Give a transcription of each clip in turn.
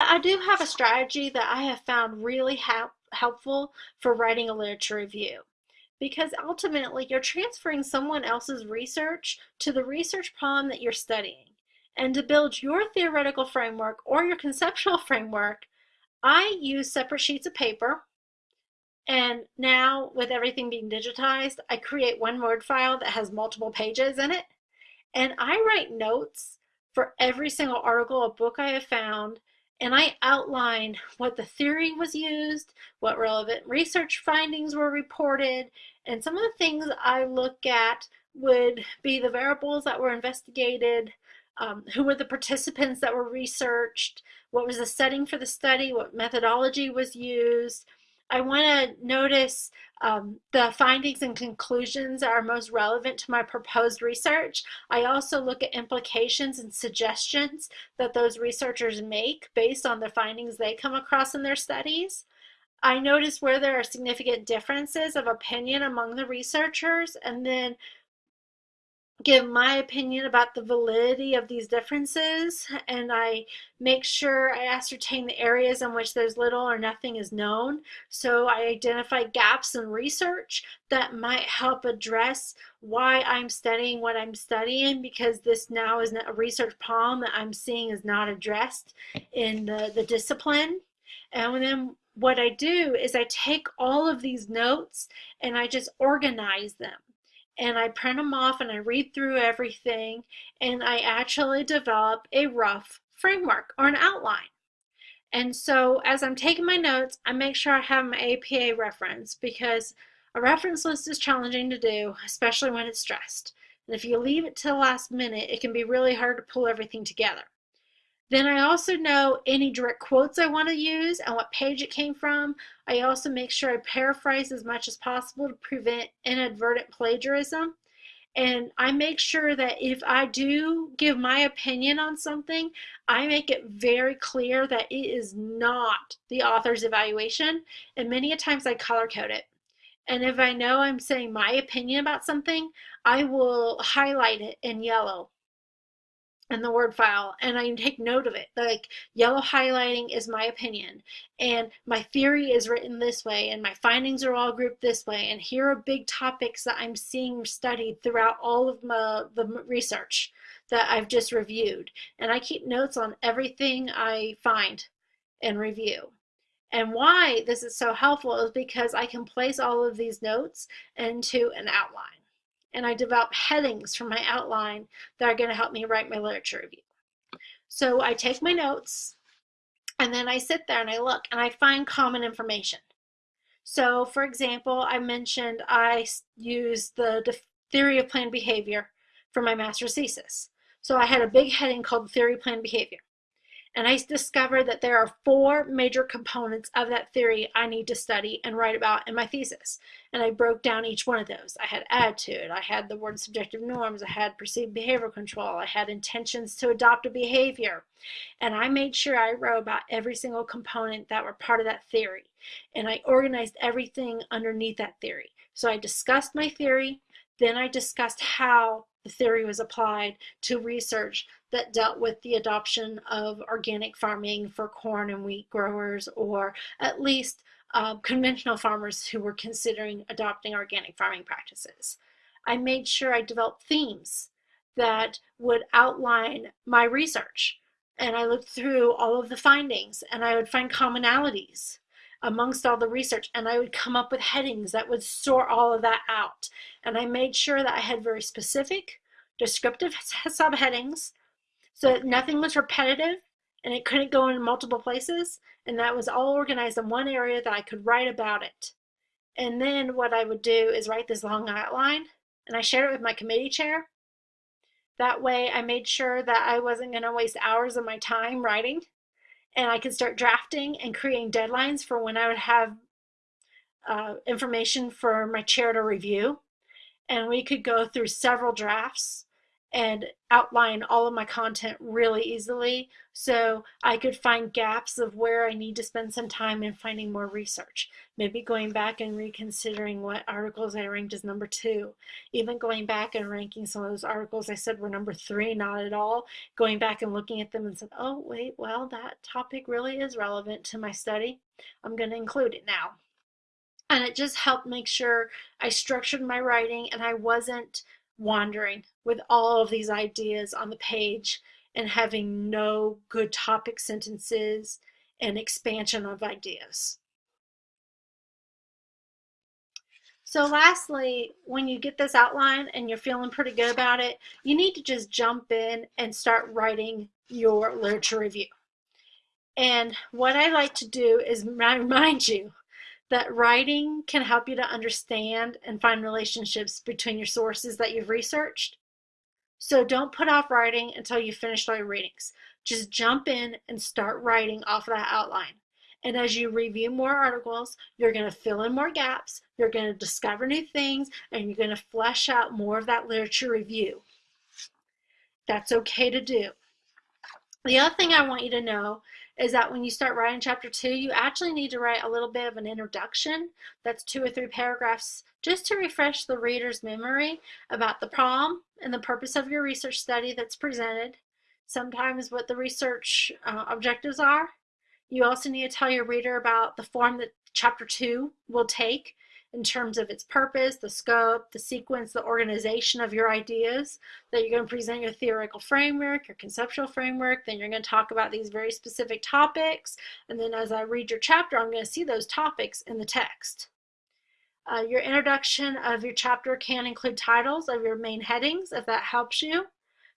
I do have a strategy that I have found really help, helpful for writing a literature review because ultimately you're transferring someone else's research to the research problem that you're studying. And to build your theoretical framework or your conceptual framework, I use separate sheets of paper. And now with everything being digitized, I create one Word file that has multiple pages in it. And I write notes for every single article or book I have found and I outline what the theory was used, what relevant research findings were reported, and some of the things I look at would be the variables that were investigated, um, who were the participants that were researched, what was the setting for the study, what methodology was used. I want to notice um, the findings and conclusions are most relevant to my proposed research. I also look at implications and suggestions that those researchers make based on the findings they come across in their studies. I notice where there are significant differences of opinion among the researchers and then give my opinion about the validity of these differences and I make sure I ascertain the areas in which there's little or nothing is known. So I identify gaps in research that might help address why I'm studying what I'm studying because this now is a research problem that I'm seeing is not addressed in the, the discipline. And then what I do is I take all of these notes and I just organize them and I print them off and I read through everything and I actually develop a rough framework or an outline. And so as I'm taking my notes, I make sure I have my APA reference because a reference list is challenging to do, especially when it's stressed. And if you leave it to the last minute, it can be really hard to pull everything together. Then I also know any direct quotes I want to use and what page it came from. I also make sure I paraphrase as much as possible to prevent inadvertent plagiarism. And I make sure that if I do give my opinion on something, I make it very clear that it is not the author's evaluation. And many a times I color code it. And if I know I'm saying my opinion about something, I will highlight it in yellow in the word file and I take note of it. Like yellow highlighting is my opinion and my theory is written this way and my findings are all grouped this way and here are big topics that I'm seeing studied throughout all of my, the research that I've just reviewed. And I keep notes on everything I find and review. And why this is so helpful is because I can place all of these notes into an outline and I develop headings for my outline that are going to help me write my literature review. So I take my notes and then I sit there and I look and I find common information. So for example, I mentioned I used the theory of planned behavior for my master's thesis. So I had a big heading called theory of planned behavior. And I discovered that there are four major components of that theory I need to study and write about in my thesis. And I broke down each one of those. I had attitude, I had the word subjective norms, I had perceived behavior control, I had intentions to adopt a behavior. And I made sure I wrote about every single component that were part of that theory. And I organized everything underneath that theory. So I discussed my theory, then I discussed how the theory was applied to research that dealt with the adoption of organic farming for corn and wheat growers, or at least uh, conventional farmers who were considering adopting organic farming practices. I made sure I developed themes that would outline my research. And I looked through all of the findings and I would find commonalities amongst all the research and I would come up with headings that would sort all of that out. And I made sure that I had very specific, descriptive subheadings so that nothing was repetitive and it couldn't go in multiple places. And that was all organized in one area that I could write about it. And then what I would do is write this long outline and I shared it with my committee chair. That way I made sure that I wasn't going to waste hours of my time writing and I could start drafting and creating deadlines for when I would have uh, information for my chair to review. And we could go through several drafts and outline all of my content really easily so I could find gaps of where I need to spend some time in finding more research. Maybe going back and reconsidering what articles I ranked as number two. Even going back and ranking some of those articles I said were number three, not at all. Going back and looking at them and said, oh, wait, well, that topic really is relevant to my study. I'm going to include it now. And it just helped make sure I structured my writing and I wasn't wandering with all of these ideas on the page and having no good topic sentences and expansion of ideas. So lastly, when you get this outline and you're feeling pretty good about it, you need to just jump in and start writing your literature review. And what I like to do is remind you that writing can help you to understand and find relationships between your sources that you've researched. So don't put off writing until you've finished all your readings. Just jump in and start writing off of that outline. And as you review more articles, you're going to fill in more gaps, you're going to discover new things, and you're going to flesh out more of that literature review. That's okay to do. The other thing I want you to know is that when you start writing chapter two, you actually need to write a little bit of an introduction. That's two or three paragraphs just to refresh the reader's memory about the problem and the purpose of your research study that's presented, sometimes what the research uh, objectives are. You also need to tell your reader about the form that chapter two will take in terms of its purpose, the scope, the sequence, the organization of your ideas, that you're going to present your theoretical framework, your conceptual framework, then you're going to talk about these very specific topics, and then as I read your chapter, I'm going to see those topics in the text. Uh, your introduction of your chapter can include titles of your main headings if that helps you.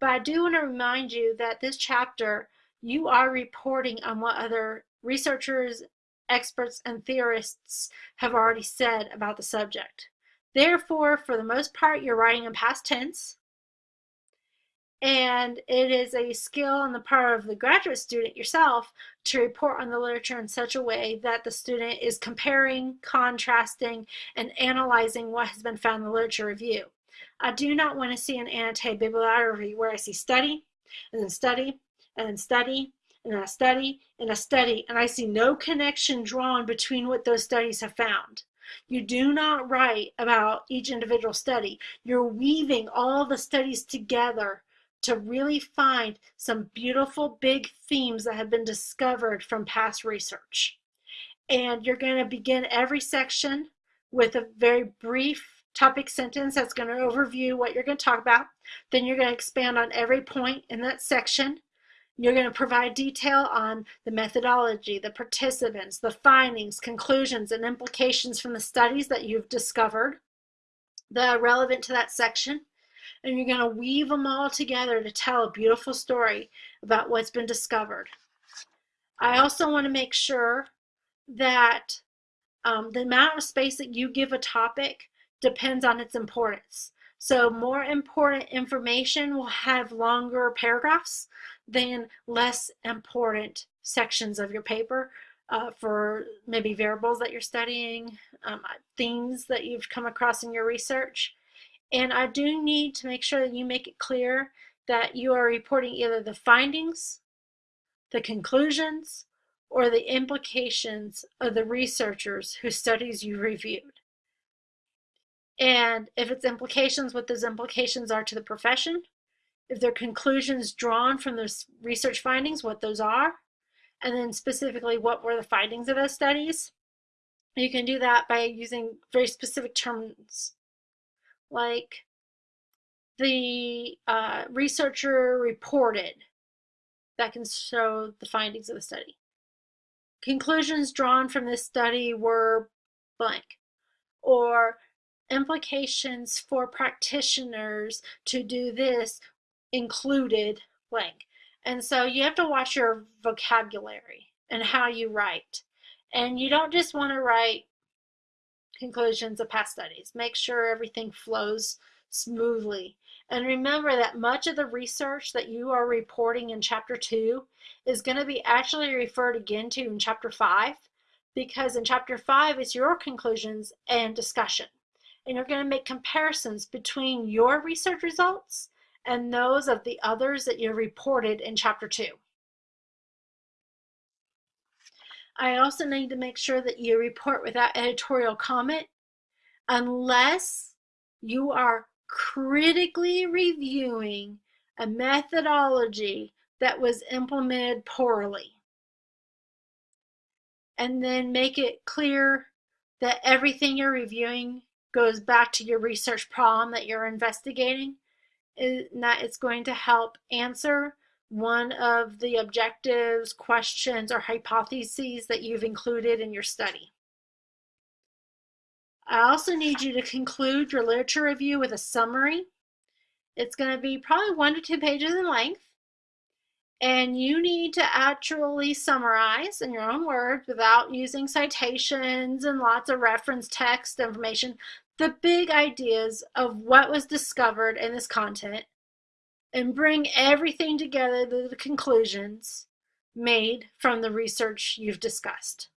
But I do want to remind you that this chapter, you are reporting on what other researchers experts and theorists have already said about the subject. Therefore, for the most part, you're writing in past tense, and it is a skill on the part of the graduate student yourself to report on the literature in such a way that the student is comparing, contrasting, and analyzing what has been found in the literature review. I do not want to see an annotated bibliography where I see study, and then study, and then study, and I study and I study and I see no connection drawn between what those studies have found. You do not write about each individual study. You're weaving all the studies together to really find some beautiful big themes that have been discovered from past research. And you're going to begin every section with a very brief topic sentence that's going to overview what you're going to talk about. Then you're going to expand on every point in that section you're going to provide detail on the methodology, the participants, the findings, conclusions, and implications from the studies that you've discovered that are relevant to that section. And you're going to weave them all together to tell a beautiful story about what's been discovered. I also want to make sure that um, the amount of space that you give a topic depends on its importance. So more important information will have longer paragraphs than less important sections of your paper uh, for maybe variables that you're studying, um, themes that you've come across in your research. And I do need to make sure that you make it clear that you are reporting either the findings, the conclusions, or the implications of the researchers whose studies you reviewed. And if it's implications, what those implications are to the profession, if there are conclusions drawn from those research findings, what those are, and then specifically what were the findings of those studies. You can do that by using very specific terms like the uh, researcher reported that can show the findings of the study. Conclusions drawn from this study were blank or implications for practitioners to do this included blank. And so you have to watch your vocabulary and how you write. And you don't just want to write conclusions of past studies. Make sure everything flows smoothly. And remember that much of the research that you are reporting in chapter two is going to be actually referred again to in chapter five because in chapter five it's your conclusions and discussion. And you're going to make comparisons between your research results and those of the others that you reported in chapter two. I also need to make sure that you report without editorial comment unless you are critically reviewing a methodology that was implemented poorly. And then make it clear that everything you're reviewing goes back to your research problem that you're investigating that it's going to help answer one of the objectives, questions, or hypotheses that you've included in your study. I also need you to conclude your literature review with a summary. It's going to be probably one to two pages in length. And you need to actually summarize in your own words without using citations and lots of reference text information the big ideas of what was discovered in this content and bring everything together to the conclusions made from the research you've discussed.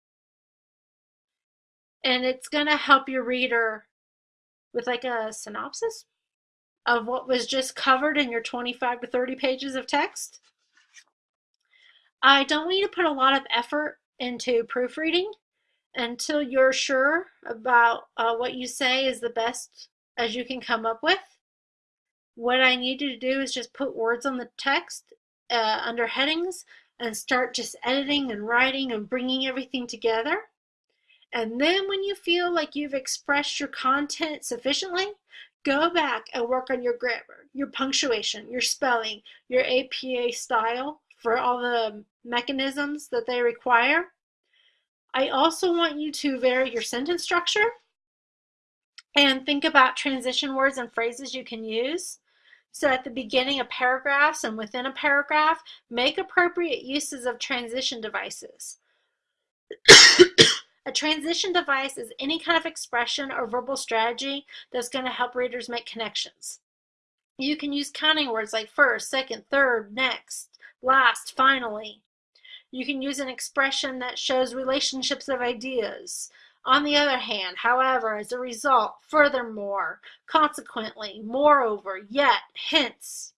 And it's going to help your reader with like a synopsis of what was just covered in your 25 to 30 pages of text. I don't want you to put a lot of effort into proofreading until you're sure about uh, what you say is the best as you can come up with. What I need you to do is just put words on the text uh, under headings and start just editing and writing and bringing everything together. And then when you feel like you've expressed your content sufficiently, go back and work on your grammar, your punctuation, your spelling, your APA style for all the mechanisms that they require. I also want you to vary your sentence structure and think about transition words and phrases you can use. So at the beginning of paragraphs and within a paragraph, make appropriate uses of transition devices. a transition device is any kind of expression or verbal strategy that's going to help readers make connections. You can use counting words like first, second, third, next, last, finally. You can use an expression that shows relationships of ideas. On the other hand, however, as a result, furthermore, consequently, moreover, yet, hence.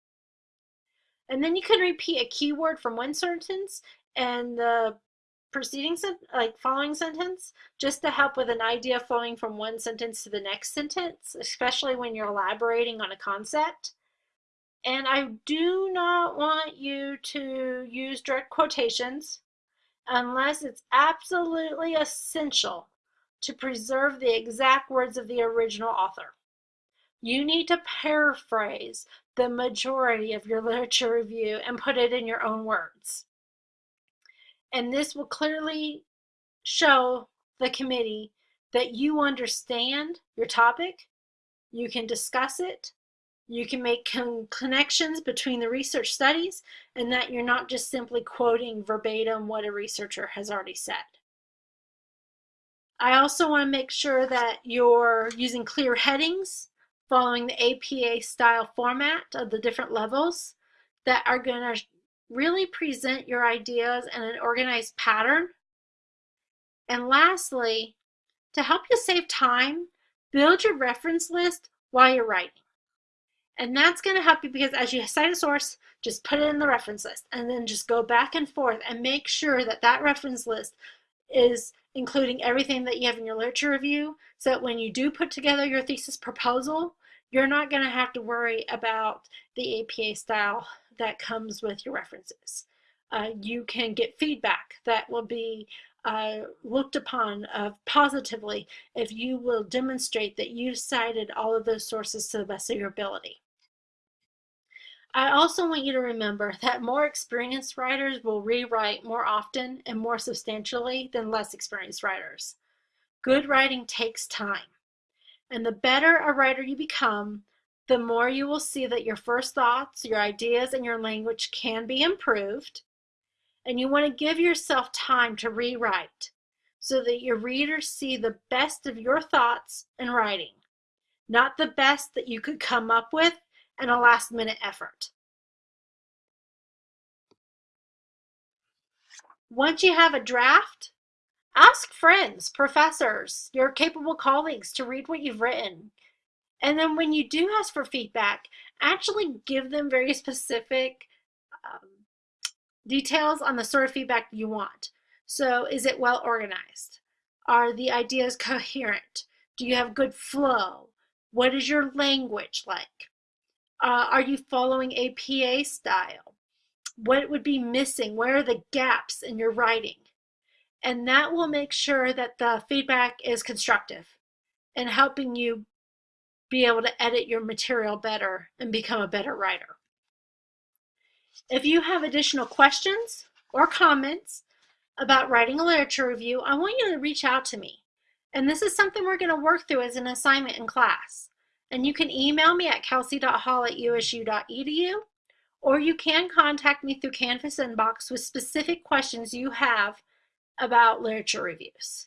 And then you can repeat a keyword from one sentence and the preceding, like following sentence, just to help with an idea flowing from one sentence to the next sentence, especially when you're elaborating on a concept. And I do not want you to use direct quotations unless it's absolutely essential to preserve the exact words of the original author. You need to paraphrase the majority of your literature review and put it in your own words. And this will clearly show the committee that you understand your topic, you can discuss it, you can make con connections between the research studies and that you're not just simply quoting verbatim what a researcher has already said. I also want to make sure that you're using clear headings following the APA style format of the different levels that are going to really present your ideas in an organized pattern. And lastly, to help you save time, build your reference list while you're writing. And that's going to help you because as you cite a source, just put it in the reference list and then just go back and forth and make sure that that reference list is including everything that you have in your literature review so that when you do put together your thesis proposal, you're not going to have to worry about the APA style that comes with your references. Uh, you can get feedback that will be uh, looked upon positively if you will demonstrate that you've cited all of those sources to the best of your ability. I also want you to remember that more experienced writers will rewrite more often and more substantially than less experienced writers. Good writing takes time. And the better a writer you become, the more you will see that your first thoughts, your ideas, and your language can be improved. And you want to give yourself time to rewrite so that your readers see the best of your thoughts and writing, not the best that you could come up with and a last minute effort. Once you have a draft, ask friends, professors, your capable colleagues to read what you've written. And then when you do ask for feedback, actually give them very specific um, details on the sort of feedback you want. So is it well organized? Are the ideas coherent? Do you have good flow? What is your language like? Uh, are you following APA style? What would be missing? Where are the gaps in your writing? And that will make sure that the feedback is constructive and helping you be able to edit your material better and become a better writer. If you have additional questions or comments about writing a literature review, I want you to reach out to me. And this is something we're going to work through as an assignment in class. And you can email me at kelsey.hall at usu.edu, or you can contact me through Canvas Inbox with specific questions you have about literature reviews.